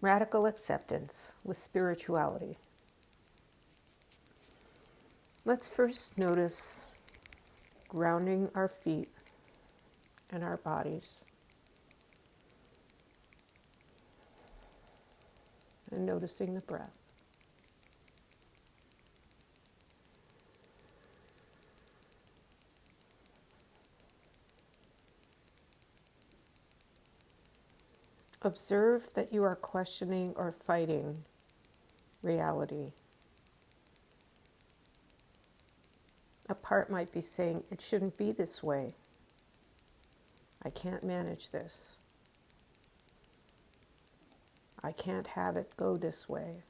Radical acceptance with spirituality. Let's first notice grounding our feet and our bodies. And noticing the breath. Observe that you are questioning or fighting reality. A part might be saying, It shouldn't be this way. I can't manage this. I can't have it go this way.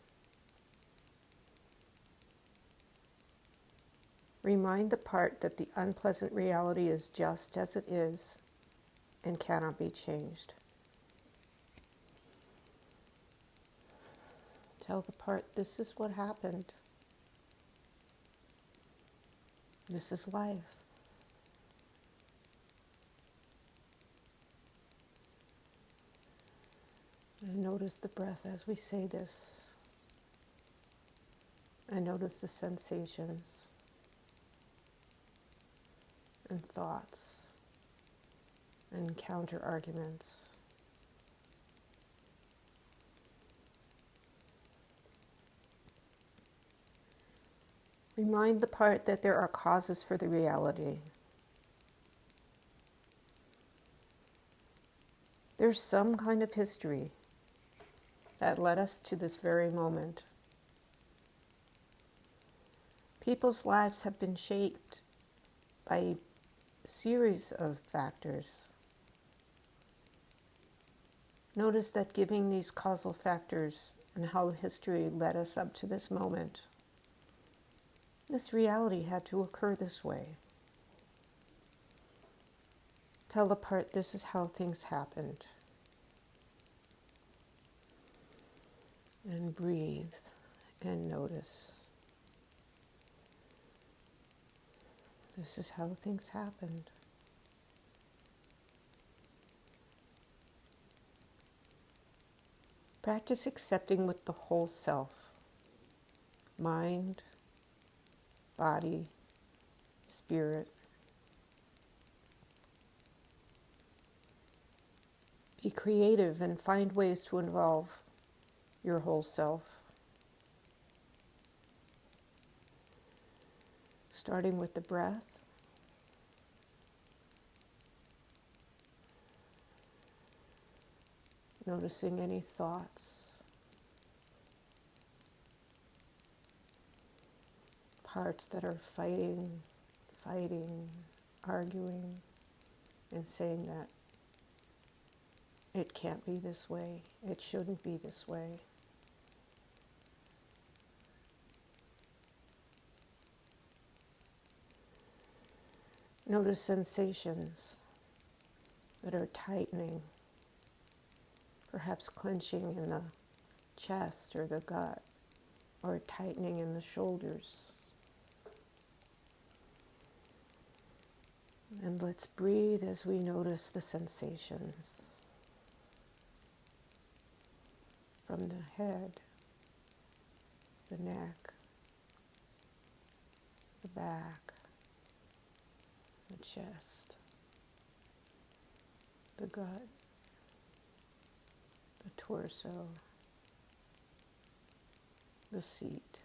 Remind the part that the unpleasant reality is just as it is and cannot be changed. Tell the part, this is what happened. This is life. And notice the breath as we say this. And notice the sensations and thoughts and counter arguments. Remind the part that there are causes for the reality. There's some kind of history that led us to this very moment. People's lives have been shaped by a series of factors. Notice that giving these causal factors and how history led us up to this moment this reality had to occur this way. Tell the part this is how things happened. And breathe and notice. This is how things happened. Practice accepting with the whole self mind, body, spirit. Be creative and find ways to involve your whole self. Starting with the breath. Noticing any thoughts. Parts that are fighting, fighting, arguing, and saying that it can't be this way, it shouldn't be this way. Notice sensations that are tightening, perhaps clenching in the chest or the gut, or tightening in the shoulders. And let's breathe as we notice the sensations from the head, the neck, the back, the chest, the gut, the torso, the seat,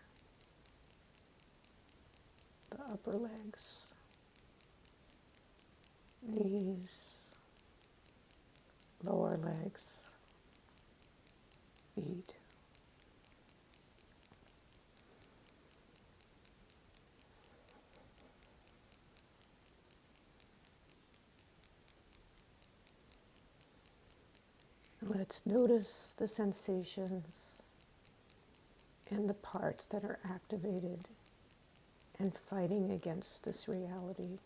the upper legs knees, lower legs, feet. Let's notice the sensations and the parts that are activated and fighting against this reality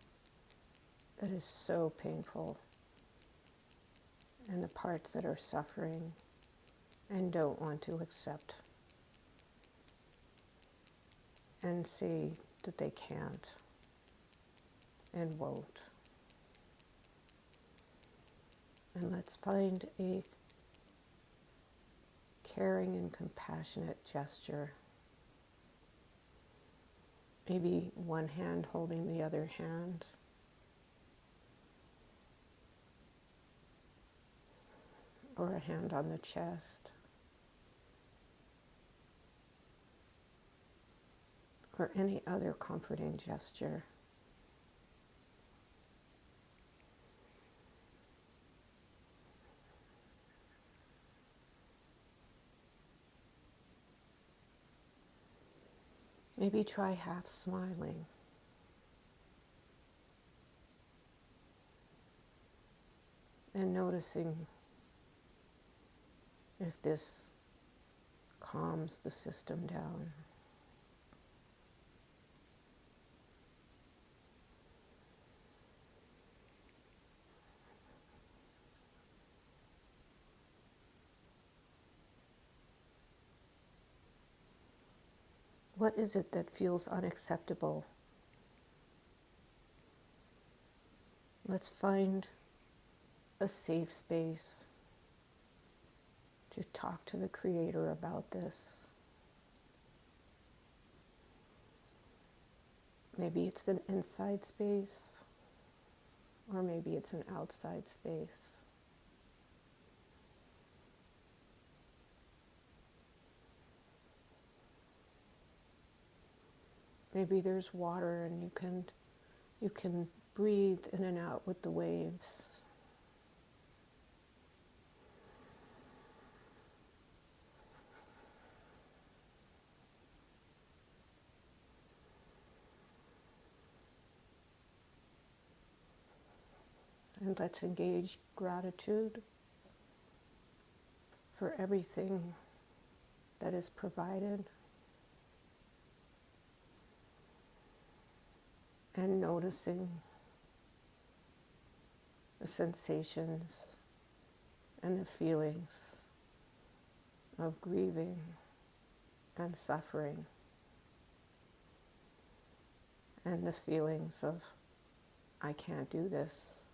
that is so painful and the parts that are suffering and don't want to accept and see that they can't and won't. And let's find a caring and compassionate gesture. Maybe one hand holding the other hand. A hand on the chest. Or any other comforting gesture. Maybe try half smiling. And noticing if this calms the system down. What is it that feels unacceptable? Let's find a safe space to talk to the Creator about this. Maybe it's an inside space, or maybe it's an outside space. Maybe there's water and you can you can breathe in and out with the waves. And let's engage gratitude for everything that is provided. and noticing the sensations and the feelings of grieving and suffering, and the feelings of, I can't do this,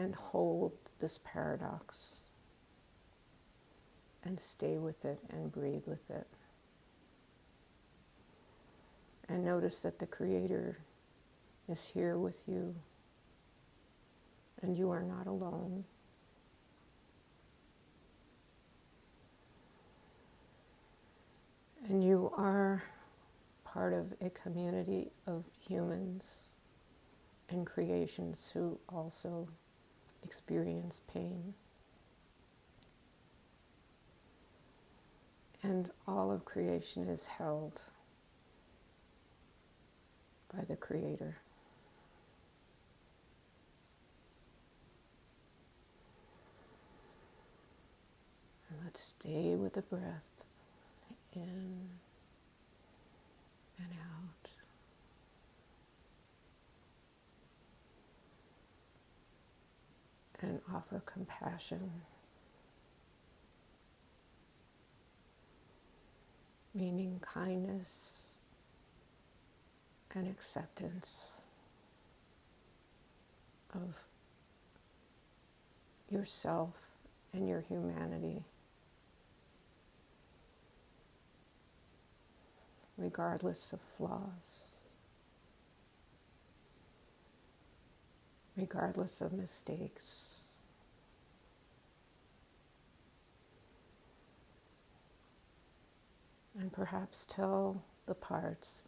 and hold this paradox and stay with it and breathe with it and notice that the Creator is here with you and you are not alone. And you are part of a community of humans and creations who also experience pain. And all of creation is held by the Creator. And let's stay with the breath in and out. And offer compassion, meaning kindness and acceptance of yourself and your humanity, regardless of flaws, regardless of mistakes. And perhaps tell the parts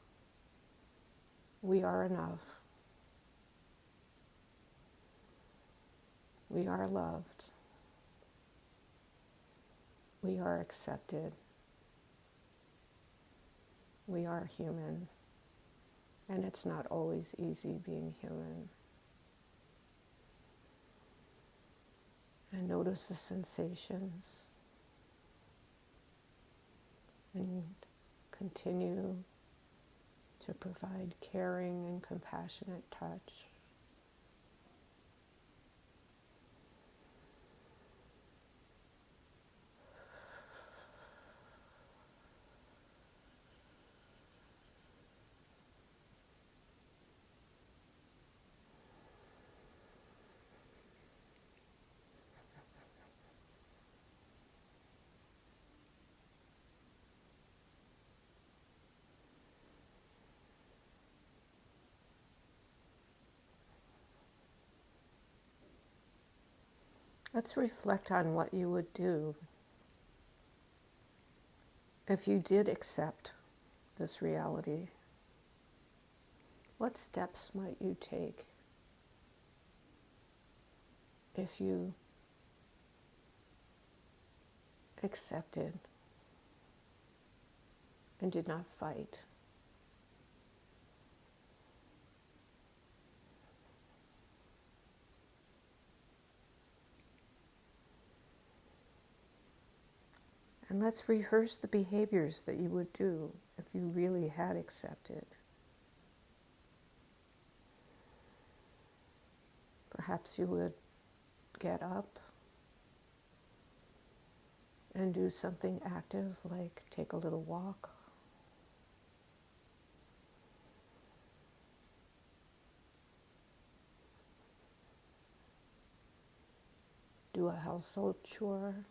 we are enough. We are loved. We are accepted. We are human. And it's not always easy being human. And notice the sensations. And continue to provide caring and compassionate touch. Let's reflect on what you would do if you did accept this reality. What steps might you take if you accepted and did not fight? And let's rehearse the behaviors that you would do if you really had accepted. Perhaps you would get up and do something active like take a little walk. Do a household chore.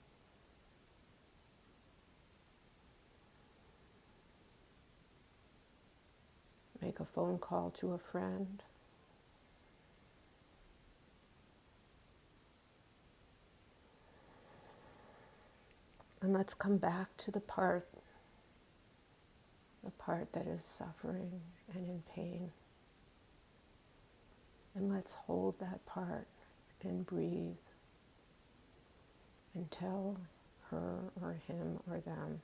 Make a phone call to a friend. And let's come back to the part, the part that is suffering and in pain. And let's hold that part and breathe and tell her or him or them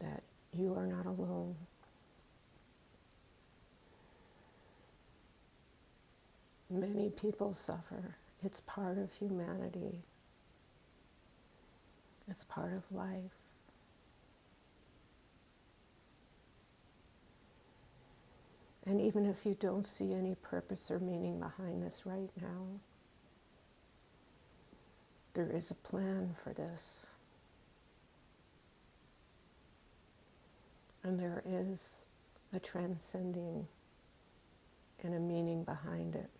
that you are not alone. Many people suffer. It's part of humanity. It's part of life. And even if you don't see any purpose or meaning behind this right now, there is a plan for this. And there is a transcending and a meaning behind it.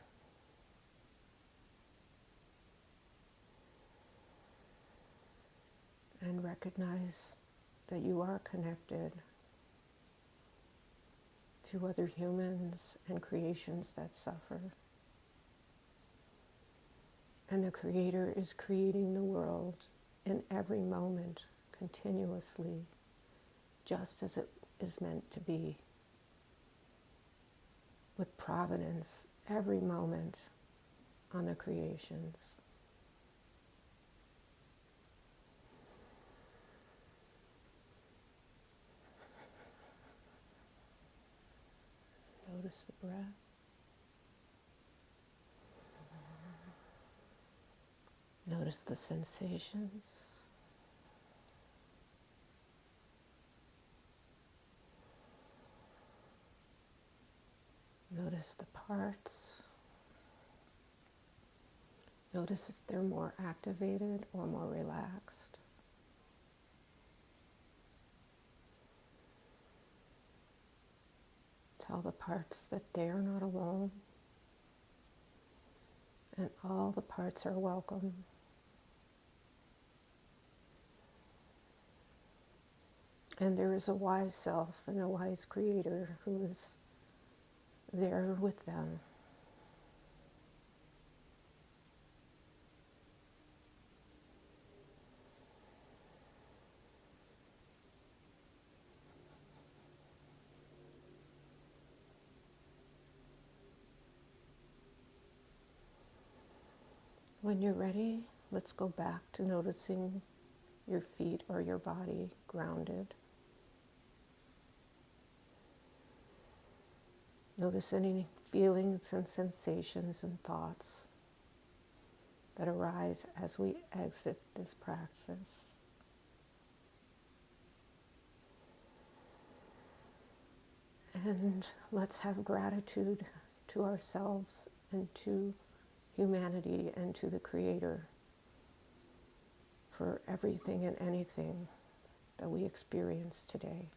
And recognize that you are connected to other humans and creations that suffer. And the Creator is creating the world in every moment, continuously, just as it is meant to be, with providence every moment on the creations. Notice the breath. Notice the sensations. Notice the parts. Notice if they're more activated or more relaxed. Tell the parts that they are not alone and all the parts are welcome. And there is a wise self and a wise creator who is there with them. When you're ready, let's go back to noticing your feet or your body grounded. Notice any feelings and sensations and thoughts that arise as we exit this praxis. And let's have gratitude to ourselves and to humanity and to the Creator for everything and anything that we experience today.